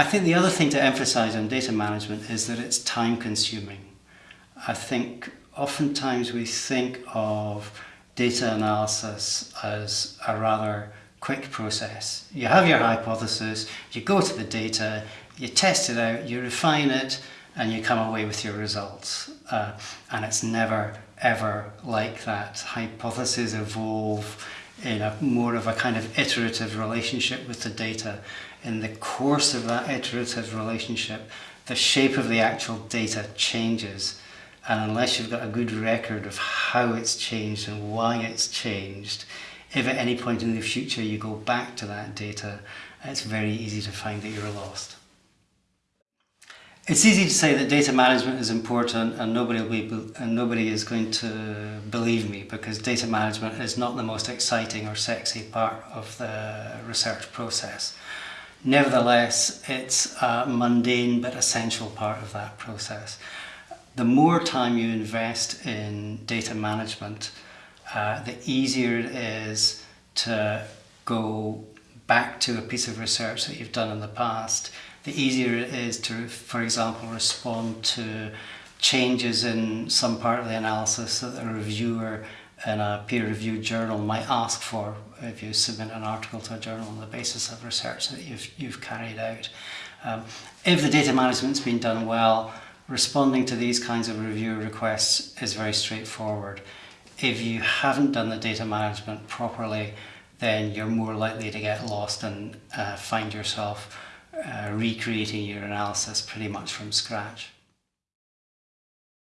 I think the other thing to emphasize on data management is that it's time consuming. I think oftentimes we think of data analysis as a rather quick process. You have your hypothesis, you go to the data, you test it out, you refine it, and you come away with your results. Uh, and it's never, ever like that. Hypotheses evolve in a more of a kind of iterative relationship with the data. In the course of that iterative relationship, the shape of the actual data changes. And unless you've got a good record of how it's changed and why it's changed, if at any point in the future you go back to that data, it's very easy to find that you're lost. It's easy to say that data management is important and nobody will be and nobody is going to believe me because data management is not the most exciting or sexy part of the research process. Nevertheless, it's a mundane but essential part of that process. The more time you invest in data management, uh, the easier it is to go back to a piece of research that you've done in the past, the easier it is to, for example, respond to changes in some part of the analysis that a reviewer in a peer-reviewed journal might ask for if you submit an article to a journal on the basis of research that you've, you've carried out. Um, if the data management's been done well, responding to these kinds of review requests is very straightforward. If you haven't done the data management properly, then you're more likely to get lost and uh, find yourself uh, recreating your analysis pretty much from scratch.